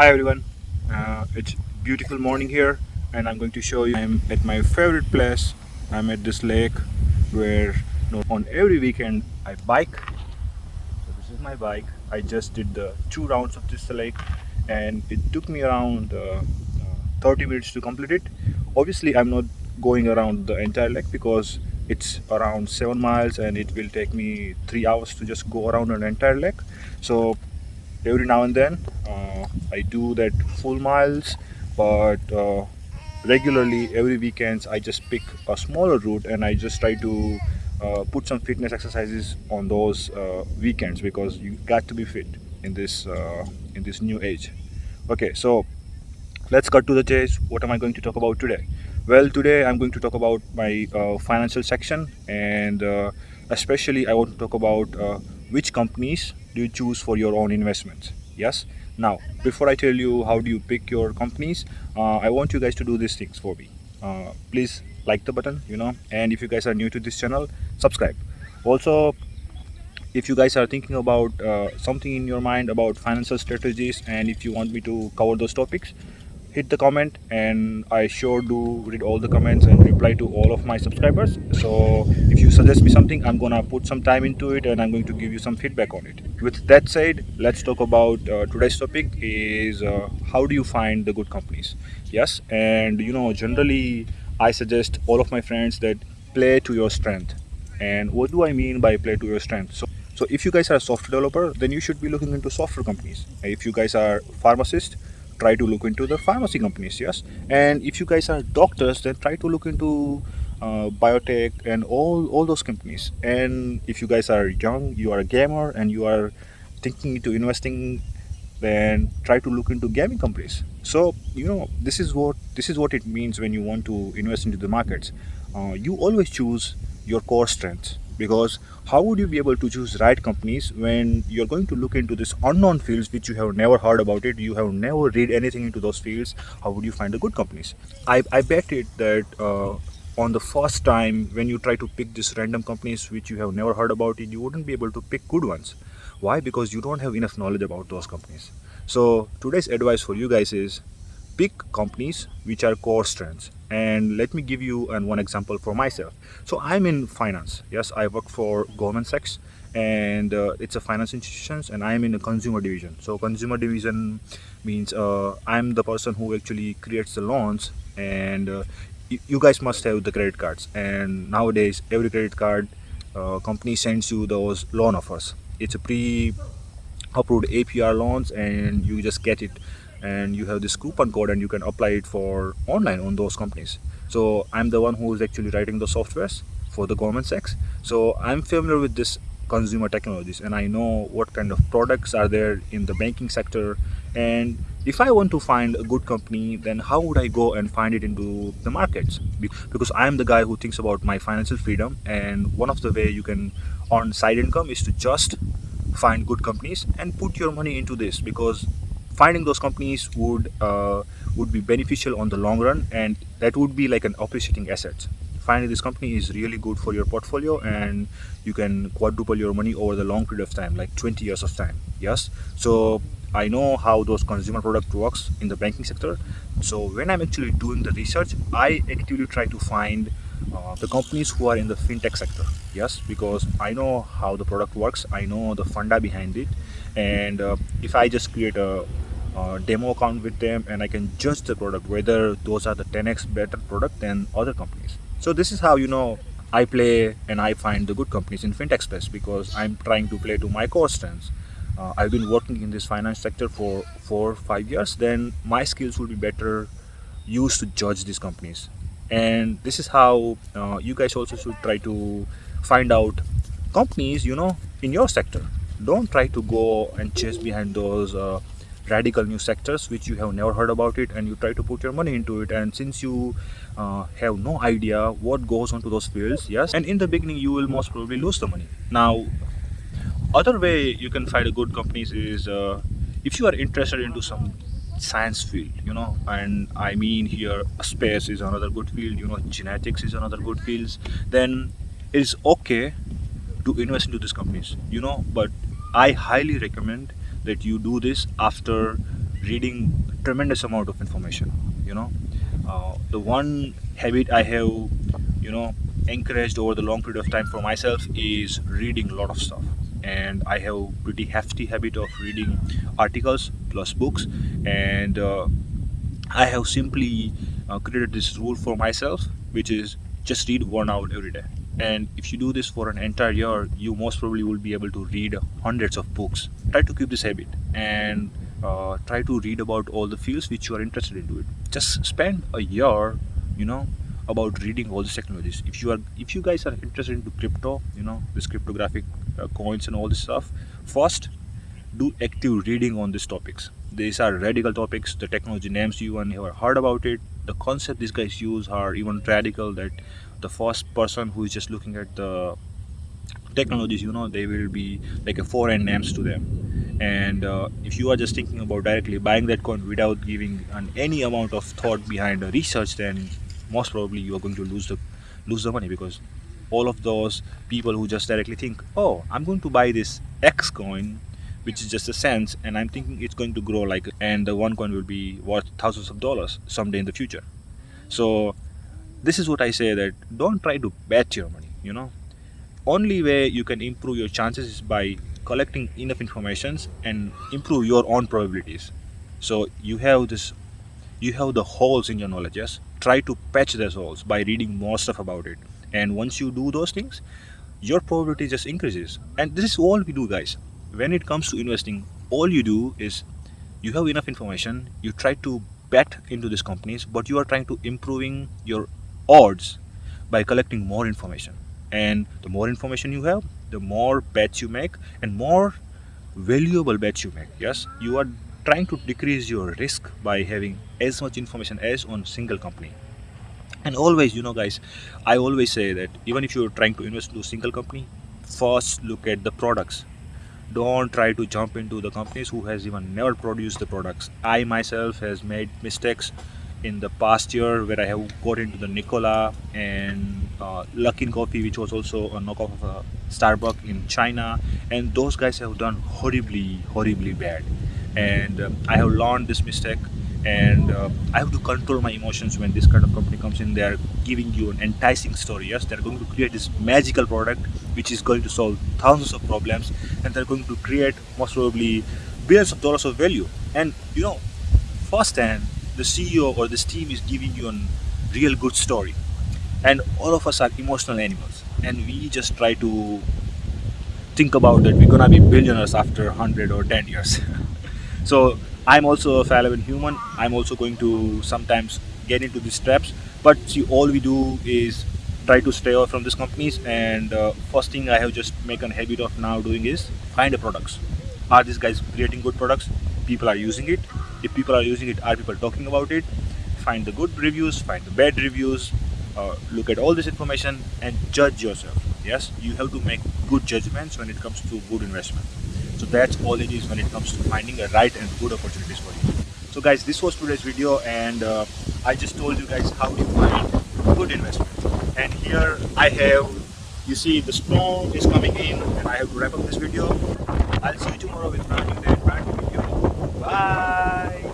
Hi everyone, uh, it's beautiful morning here and I'm going to show you I'm at my favorite place. I'm at this lake where you know, on every weekend I bike. So this is my bike. I just did the two rounds of this lake and it took me around uh, uh, 30 minutes to complete it. Obviously I'm not going around the entire lake because it's around seven miles and it will take me three hours to just go around an entire lake. So every now and then. Uh, I do that full miles but uh, regularly every weekends I just pick a smaller route and I just try to uh, put some fitness exercises on those uh, weekends because you got to be fit in this uh, in this new age. Okay so let's cut to the chase. What am I going to talk about today? Well today I'm going to talk about my uh, financial section and especially I want to talk about which companies do you choose for your own investments. Yes? Now before i tell you how do you pick your companies uh, i want you guys to do these things for me. Uh, please like the button you know and if you guys are new to this channel subscribe. Also if you guys are thinking about uh, something in your mind about financial strategies and if you want me to cover those topics hit the comment and I sure do read all the comments and reply to all of my subscribers. So if you suggest me something I'm gonna put some time into it and I'm going to give you some feedback on it. With that said let's talk about uh, today's topic is uh, how do you find the good companies? Yes and you know generally I suggest all of my friends that play to your strength. And what do I mean by play to your strength? So so if you guys are a software developer then you should be looking into software companies. If you guys are pharmacist try to look into the pharmacy companies yes. And if you guys are doctors then try to look into uh, biotech and all all those companies. And if you guys are young you are a gamer and you are thinking into investing then try to look into gaming companies. So you know this is what this is what it means when you want to invest into the markets. Uh, you always choose your core strengths. Because how would you be able to choose right companies when you're going to look into this unknown fields which you have never heard about it you have never read anything into those fields? How would you find the good companies? I, I bet it that uh, on the first time when you try to pick these random companies which you have never heard about it you wouldn't be able to pick good ones. Why? Because you don't have enough knowledge about those companies. So today's advice for you guys is pick companies which are core strengths and let me give you an one example for myself. So i'm in finance. Yes i work for Goldman Sachs and uh, it's a finance institutions and i'm in a consumer division. So consumer division means uh, i'm the person who actually creates the loans and uh, you guys must have the credit cards. And nowadays every credit card uh, company sends you those loan offers. It's a pre approved APR loans and you just get it. And you have this coupon code and you can apply it for online on those companies. So i'm the one who is actually writing the softwares for the Goldman Sachs so i'm familiar with this consumer technologies and i know what kind of products are there in the banking sector. And if i want to find a good company then how would i go and find it into the markets? Because i am the guy who thinks about my financial freedom and one of the way you can earn side income is to just find good companies and put your money into this because finding those companies would uh, would be beneficial on the long run and that would be like an appreciating asset finding this company is really good for your portfolio and you can quadruple your money over the long period of time like 20 years of time yes? So I know how those consumer product works in the banking sector. So when I'm actually doing the research I actively try to find uh, the companies who are in the fintech sector. Yes because I know how the product works. I know the funda behind it. And uh, if I just create a uh, demo account with them and I can judge the product whether those are the 10x better product than other companies. So this is how you know I play and I find the good companies in fintech space because I'm trying to play to my core strengths. Uh, I've been working in this finance sector for four five years. Then my skills will be better used to judge these companies and this is how uh, you guys also should try to find out companies you know in your sector. Don't try to go and chase behind those uh, radical new sectors which you have never heard about it and you try to put your money into it. And since you uh, have no idea what goes on to those fields yes and in the beginning you will most probably lose the money. Now other way you can find a good companies is uh, if you are interested into some science field you know and i mean here space is another good field you know genetics is another good fields. Then it's okay to invest into these companies you know but i highly recommend that you do this after reading tremendous amount of information you know. Uh, the one habit i have you know encouraged over the long period of time for myself is reading a lot of stuff and i have pretty hefty habit of reading articles plus books. And uh, i have simply uh, created this rule for myself which is just read one hour every day. And if you do this for an entire year you most probably will be able to read hundreds of books. Try to keep this habit and uh, try to read about all the fields which you are interested into it. Just spend a year you know about reading all these technologies. If you are if you guys are interested into crypto you know this cryptographic uh, coins and all this stuff first do active reading on these topics. These are radical topics the technology names you and have heard about it the concept these guys use are even radical that the first person who is just looking at the technologies you know they will be like a foreign names to them. And uh, if you are just thinking about directly buying that coin without giving an any amount of thought behind the research then most probably you are going to lose the lose the money because all of those people who just directly think oh i'm going to buy this x coin which is just a cent and i'm thinking it's going to grow like and the one coin will be worth thousands of dollars someday in the future. So this is what i say that don't try to bet your money you know. Only way you can improve your chances is by collecting enough informations and improve your own probabilities. So you have this you have the holes in your knowledge yes? Try to patch those holes by reading more stuff about it. And once you do those things your probability just increases. And this is all we do guys. When it comes to investing all you do is you have enough information you try to bet into these companies but you are trying to improving your odds by collecting more information. And the more information you have the more bets you make and more valuable bets you make yes? You are trying to decrease your risk by having as much information as on single company. And always you know guys i always say that even if you're trying to invest into a single company first look at the products. Don't try to jump into the companies who has even never produced the products. I myself has made mistakes in the past year where i have got into the Nikola and uh, luckin coffee which was also a knockoff of a starbucks in china. And those guys have done horribly horribly bad and um, i have learned this mistake and uh, I have to control my emotions when this kind of company comes in. They are giving you an enticing story. Yes, they are going to create this magical product which is going to solve thousands of problems, and they're going to create most probably billions of dollars of value. And you know, first firsthand, the CEO or this team is giving you a real good story, and all of us are emotional animals, and we just try to think about that we're gonna be billionaires after 100 or 10 years. so I'm also a fallible human. I'm also going to sometimes get into these traps. But see, all we do is try to stay away from these companies. And uh, first thing I have just make a habit of now doing is find the products. Are these guys creating good products? People are using it. If people are using it, are people talking about it? Find the good reviews, find the bad reviews. Uh, look at all this information and judge yourself. Yes, you have to make good judgments when it comes to good investment. So that's all it is when it comes to finding a right and good opportunities for you. So guys, this was today's video and uh, I just told you guys how to find good investment. And here I have, you see the storm is coming in and I have to wrap up this video. I'll see you tomorrow with brand new day, brand new video. Bye!